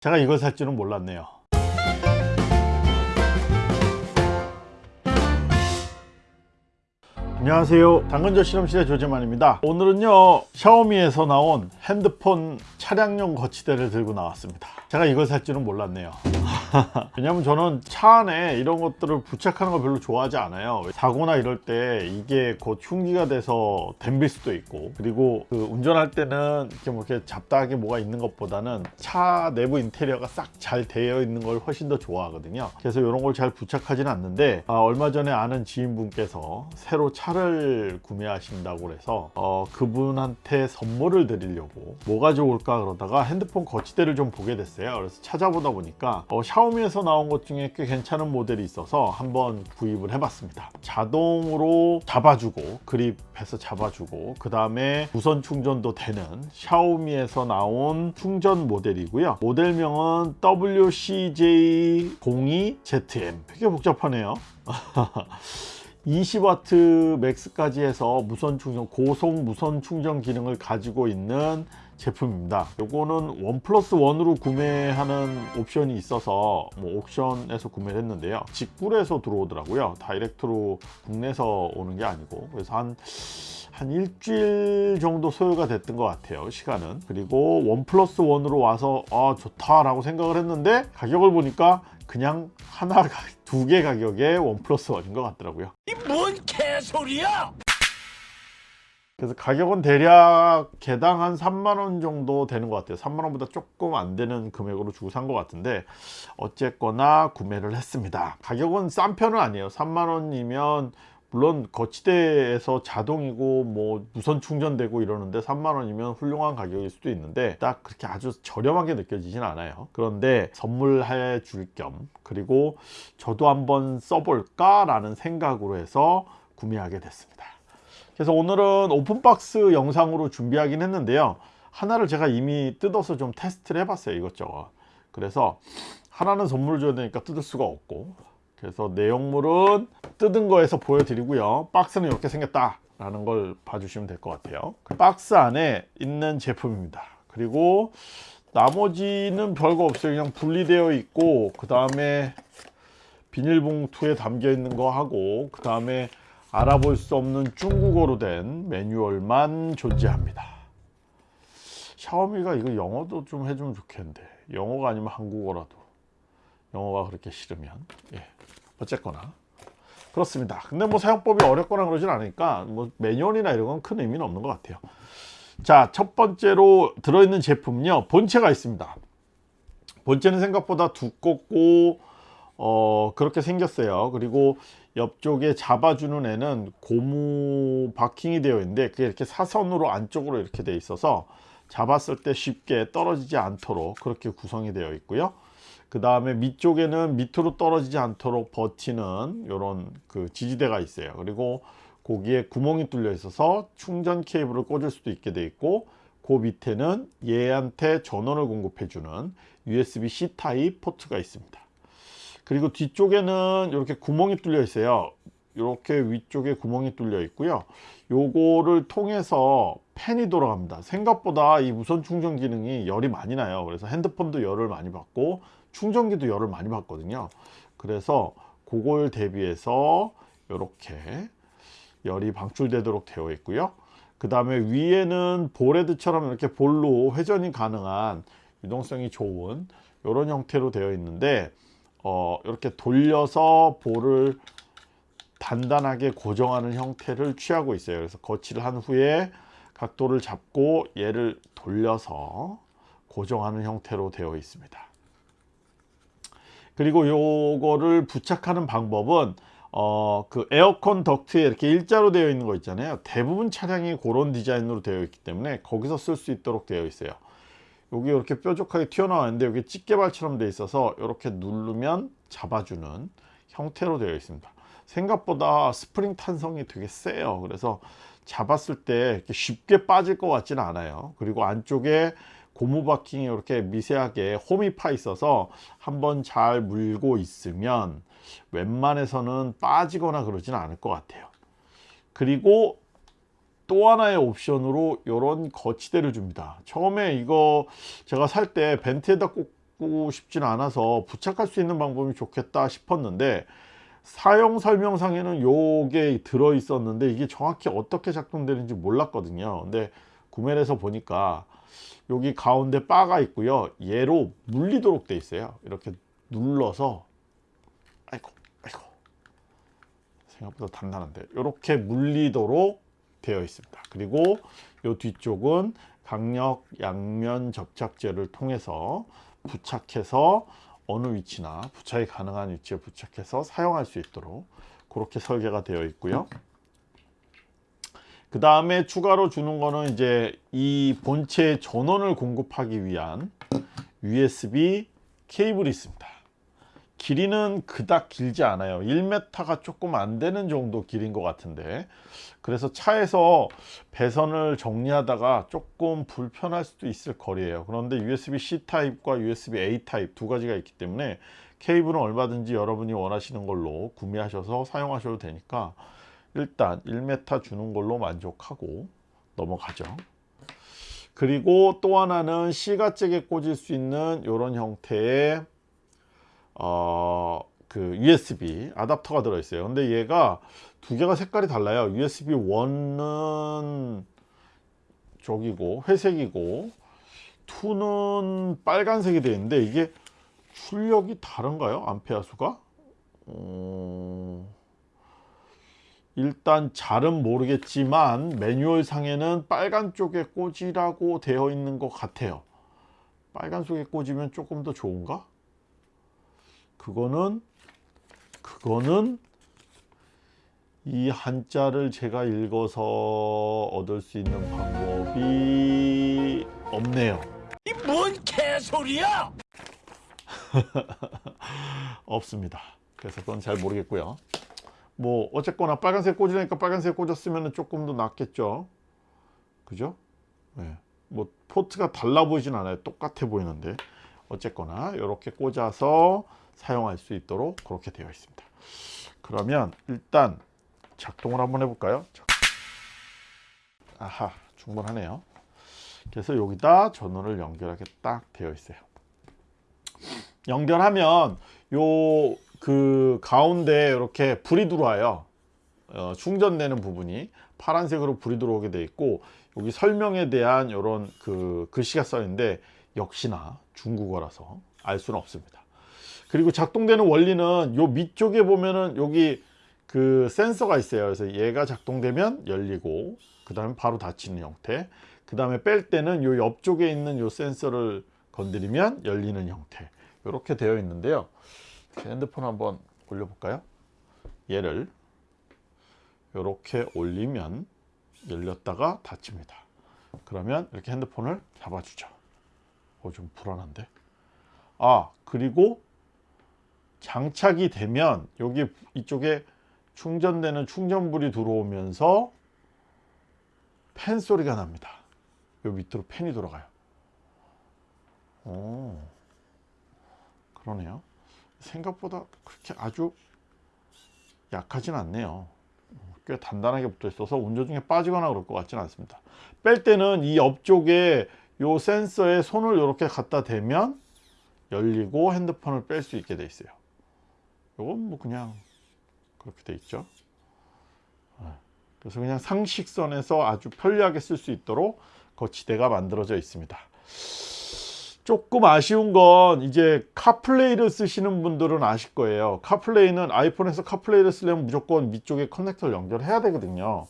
제가 이걸 살 줄은 몰랐네요 안녕하세요. 당근조 실험실의 조재만입니다. 오늘은요 샤오미에서 나온 핸드폰 차량용 거치대를 들고 나왔습니다. 제가 이걸 살 줄은 몰랐네요. 왜냐면 저는 차 안에 이런 것들을 부착하는 걸 별로 좋아하지 않아요. 사고나 이럴 때 이게 곧 흉기가 돼서 덤빌 수도 있고 그리고 그 운전할 때는 이렇게 뭐 이렇게 잡다하게 뭐가 있는 것보다는 차 내부 인테리어가 싹 잘 되어 있는 걸 훨씬 더 좋아하거든요. 그래서 이런 걸 잘 부착하지는 않는데 아, 얼마 전에 아는 지인분께서 새로 차를 구매하신다고 해서 어, 그분한테 선물을 드리려고 뭐가 좋을까 그러다가 핸드폰 거치대를 좀 보게 됐어요. 그래서 찾아보다 보니까 어, 샤오미에서 나온 것 중에 꽤 괜찮은 모델이 있어서 한번 구입을 해봤습니다. 자동으로 잡아주고 그립해서 잡아주고 그 다음에 무선 충전도 되는 샤오미에서 나온 충전 모델이고요. 모델명은 WCJ02ZM 되게 복잡하네요 20W max까지 해서 무선 충전 고속 무선 충전 기능을 가지고 있는 제품입니다. 요거는 one plus one으로 구매하는 옵션이 있어서 뭐 옥션에서 구매를 했는데요. 직구에서 들어오더라고요. direct로 국내에서 오는 게 아니고. 그래서 한한 일주일 정도 소요가 됐던 것 같아요 시간은. 그리고 one plus one으로 와서 아 좋다 라고 생각을 했는데 가격을 보니까 그냥 하나 두 개 가격에 원 플러스 원인 것 같더라고요. 이 뭔 개소리야! 그래서 가격은 대략 개당 한 3만원 정도 되는 것 같아요. 3만원보다 조금 안 되는 금액으로 주고 산 것 같은데 어쨌거나 구매를 했습니다. 가격은 싼 편은 아니에요. 3만원이면 물론 거치대에서 자동이고 뭐 무선 충전되고 이러는데 3만원이면 훌륭한 가격일 수도 있는데 딱 그렇게 아주 저렴하게 느껴지진 않아요. 그런데 선물해 줄 겸 그리고 저도 한번 써볼까 라는 생각으로 해서 구매하게 됐습니다. 그래서 오늘은 오픈박스 영상으로 준비하긴 했는데요. 하나를 제가 이미 뜯어서 좀 테스트를 해봤어요 이것저것. 그래서 하나는 선물을 줘야 되니까 뜯을 수가 없고 그래서 내용물은 뜯은 거에서 보여드리고요. 박스는 이렇게 생겼다 라는 걸 봐주시면 될 것 같아요. 그 박스 안에 있는 제품입니다. 그리고 나머지는 별거 없어요. 그냥 분리되어 있고 그 다음에 비닐봉투에 담겨 있는 거 하고 그 다음에 알아볼 수 없는 중국어로 된 매뉴얼만 존재합니다. 샤오미가 이거 영어도 좀 해주면 좋겠는데 영어가 아니면 한국어라도 영어가 그렇게 싫으면. 예. 어쨌거나. 그렇습니다. 근데 뭐 사용법이 어렵거나 그러진 않으니까 뭐 매뉴얼이나 이런 건 큰 의미는 없는 것 같아요. 자 첫 번째로 들어있는 제품은요 본체가 있습니다. 본체는 생각보다 두껍고 어 그렇게 생겼어요. 그리고 옆쪽에 잡아주는 애는 고무 바킹이 되어 있는데 그게 이렇게 사선으로 안쪽으로 이렇게 되어 있어서 잡았을 때 쉽게 떨어지지 않도록 그렇게 구성이 되어 있고요 그 다음에 밑쪽에는 밑으로 떨어지지 않도록 버티는 이런 그 지지대가 있어요. 그리고 거기에 구멍이 뚫려 있어서 충전 케이블을 꽂을 수도 있게 되어 있고 그 밑에는 얘한테 전원을 공급해 주는 USB-C 타입 포트가 있습니다. 그리고 뒤쪽에는 이렇게 구멍이 뚫려 있어요. 이렇게 위쪽에 구멍이 뚫려 있고요. 요거를 통해서 팬이 돌아갑니다. 생각보다 이 무선 충전 기능이 열이 많이 나요. 그래서 핸드폰도 열을 많이 받고 충전기도 열을 많이 받거든요. 그래서 그걸 대비해서 이렇게 열이 방출되도록 되어 있고요. 그 다음에 위에는 볼헤드처럼 이렇게 볼로 회전이 가능한 유동성이 좋은 이런 형태로 되어 있는데 어, 이렇게 돌려서 볼을 단단하게 고정하는 형태를 취하고 있어요. 그래서 거치를 한 후에 각도를 잡고 얘를 돌려서 고정하는 형태로 되어 있습니다 그리고 요거를 부착하는 방법은 어, 그 에어컨 덕트에 이렇게 일자로 되어 있는 거 있잖아요. 대부분 차량이 그런 디자인으로 되어 있기 때문에 거기서 쓸 수 있도록 되어 있어요. 여기 이렇게 뾰족하게 튀어나왔는데 여기 집게발처럼 되어 있어서 이렇게 누르면 잡아주는 형태로 되어 있습니다. 생각보다 스프링 탄성이 되게 세요. 그래서 잡았을 때 쉽게 빠질 것 같지는 않아요. 그리고 안쪽에 고무 바킹이 이렇게 미세하게 홈이 파 있어서 한번 잘 물고 있으면 웬만해서는 빠지거나 그러지는 않을 것 같아요. 그리고 또 하나의 옵션으로 이런 거치대를 줍니다. 처음에 이거 제가 살 때 벤트에다 꼭 바꾸고 싶진 않아서 부착할 수 있는 방법이 좋겠다 싶었는데 사용 설명상에는 요게 들어 있었는데 이게 정확히 어떻게 작동되는지 몰랐거든요. 근데 구매를 해서 보니까 여기 가운데 바가 있고요. 얘로 물리도록 돼 있어요. 이렇게 눌러서 아이고 아이고. 생각보다 단단한데. 이렇게 물리도록 되어 있습니다. 그리고 요 뒤쪽은 강력 양면 접착제를 통해서 부착해서 어느 위치나 부착이 가능한 위치에 부착해서 사용할 수 있도록 그렇게 설계가 되어 있고요 그 다음에 추가로 주는 거는 이제 이 본체 전원을 공급하기 위한 USB 케이블이 있습니다. 길이는 그닥 길지 않아요. 1m가 조금 안 되는 정도 길인 것 같은데. 그래서 차에서 배선을 정리하다가 조금 불편할 수도 있을 거리예요. 그런데 USB-C 타입과 USB-A 타입 두 가지가 있기 때문에 케이블은 얼마든지 여러분이 원하시는 걸로 구매하셔서 사용하셔도 되니까 일단 1m 주는 걸로 만족하고 넘어가죠. 그리고 또 하나는 C가잭에 꽂을 수 있는 이런 형태의 어, 그 USB 아답터가 들어있어요. 근데 얘가 두 개가 색깔이 달라요. USB 1은 저기고 회색이고 2는 빨간색이 되어 있는데 이게 출력이 다른가요? 암페어 수가? 어... 일단 잘은 모르겠지만 매뉴얼 상에는 빨간 쪽에 꽂으라고 되어 있는 것 같아요. 빨간 쪽에 꽂으면 조금 더 좋은가? 그거는 그거는 이 한자를 제가 읽어서 얻을 수 있는 방법이 없네요. 이 뭔 개소리야? 없습니다. 그래서 그건 잘 모르겠고요 뭐 어쨌거나 빨간색 꽂으니까 빨간색 꽂았으면 조금 더 낫겠죠? 그죠? 네. 뭐 포트가 달라 보이진 않아요. 똑같아 보이는데. 어쨌거나 이렇게 꽂아서 사용할 수 있도록 그렇게 되어 있습니다. 그러면 일단 작동을 한번 해볼까요? 아하 충분하네요. 그래서 여기다 전원을 연결하게 딱 되어 있어요. 연결하면 요 그 가운데 이렇게 불이 들어와요. 어, 충전되는 부분이 파란색으로 불이 들어오게 돼 있고 여기 설명에 대한 이런 그 글씨가 써 있는데 역시나 중국어라서 알 수는 없습니다. 그리고 작동되는 원리는 요 밑쪽에 보면은 여기 그 센서가 있어요. 그래서 얘가 작동되면 열리고 그 다음에 바로 닫히는 형태 그 다음에 뺄 때는 요 옆쪽에 있는 요 센서를 건드리면 열리는 형태. 이렇게 되어 있는데요 핸드폰 한번 올려볼까요? 얘를 이렇게 올리면 열렸다가 닫힙니다. 그러면 이렇게 핸드폰을 잡아주죠. 어, 좀 불안한데? 아 그리고 장착이 되면 여기 이쪽에 충전되는 충전불이 들어오면서 팬 소리가 납니다. 요 밑으로 팬이 돌아가요. 오, 그러네요 생각보다 그렇게 아주 약하진 않네요. 꽤 단단하게 붙어 있어서 운전 중에 빠지거나 그럴 것 같지는 않습니다. 뺄 때는 이 옆쪽에 요 센서에 손을 이렇게 갖다 대면 열리고 핸드폰을 뺄 수 있게 돼 있어요. 이건 뭐 그냥 그렇게 돼 있죠. 그래서 그냥 상식선에서 아주 편리하게 쓸 수 있도록 거치대가 만들어져 있습니다 조금 아쉬운 건 이제 카플레이를 쓰시는 분들은 아실 거예요. 카플레이는 아이폰에서 카플레이를 쓰려면 무조건 위쪽에 커넥터를 연결해야 되거든요.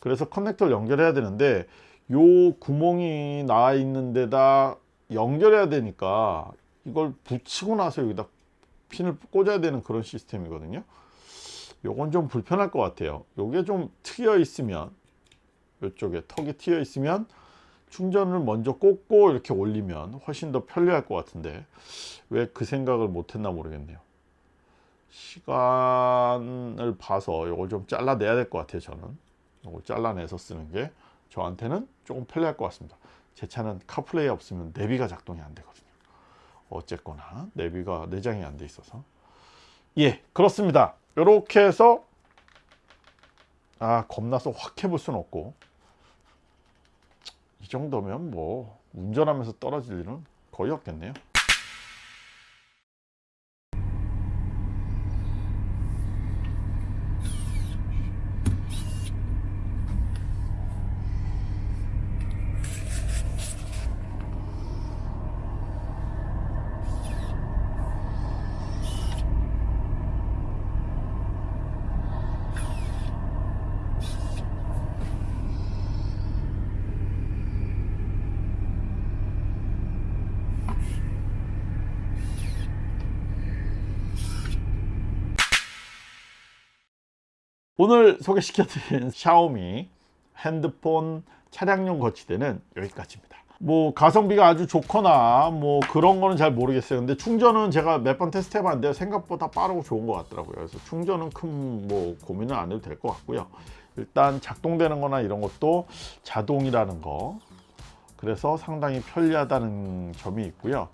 그래서 커넥터를 연결해야 되는데 요 구멍이 나 있는 데다 연결해야 되니까 이걸 붙이고 나서 여기다 핀을 꽂아야 되는 그런 시스템이거든요. 요건 좀 불편할 것 같아요. 요게 좀 트여 있으면 이쪽에 턱이 트여 있으면 충전을 먼저 꽂고 이렇게 올리면 훨씬 더 편리할 것 같은데 왜 그 생각을 못했나 모르겠네요. 시간을 봐서 이걸 좀 잘라내야 될 것 같아요 저는. 이걸 잘라내서 쓰는 게 저한테는 조금 편리할 것 같습니다. 제 차는 카플레이 없으면 내비가 작동이 안 되거든요. 어쨌거나 내비가 내장이 안 돼 있어서. 예 그렇습니다. 이렇게 해서 아 겁나서 확 해볼 수는 없고. 이 정도면 뭐 운전하면서 떨어질 일은 거의 없겠네요 오늘 소개시켜드린 샤오미 핸드폰 차량용 거치대는 여기까지입니다. 뭐 가성비가 아주 좋거나 뭐 그런 거는 잘 모르겠어요. 근데 충전은 제가 몇 번 테스트 해봤는데 생각보다 빠르고 좋은 것 같더라고요. 그래서 충전은 큰 뭐 고민은 안 해도 될 것 같고요. 일단 작동되는 거나 이런 것도 자동이라는 거 그래서 상당히 편리하다는 점이 있고요.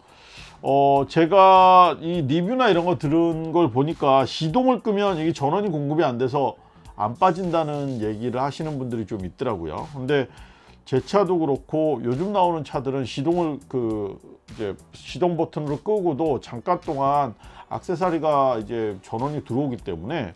어 제가 이 리뷰나 이런 거 들은 걸 보니까 시동을 끄면 이게 전원이 공급이 안 돼서 안 빠진다는 얘기를 하시는 분들이 좀 있더라고요. 근데 제 차도 그렇고 요즘 나오는 차들은 시동을 그 이제 시동 버튼으로 끄고도 잠깐 동안 악세사리가 이제 전원이 들어오기 때문에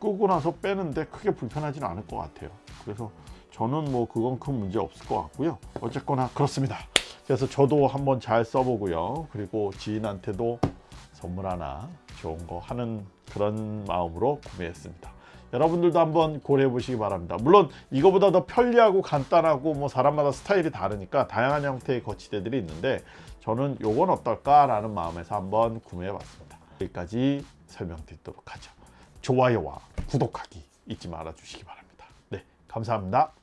끄고 나서 빼는데 크게 불편하지는 않을 것 같아요. 그래서 저는 뭐 그건 큰 문제 없을 것 같고요. 어쨌거나 그렇습니다. 그래서 저도 한번 잘 써보고요. 그리고 지인한테도 선물 하나 좋은 거 하는 그런 마음으로 구매했습니다. 여러분들도 한번 고려해 보시기 바랍니다. 물론 이거보다 더 편리하고 간단하고 뭐 사람마다 스타일이 다르니까 다양한 형태의 거치대들이 있는데 저는 요건 어떨까 라는 마음에서 한번 구매해 봤습니다. 여기까지 설명드리도록 하죠. 좋아요와 구독하기 잊지 말아 주시기 바랍니다. 네, 감사합니다.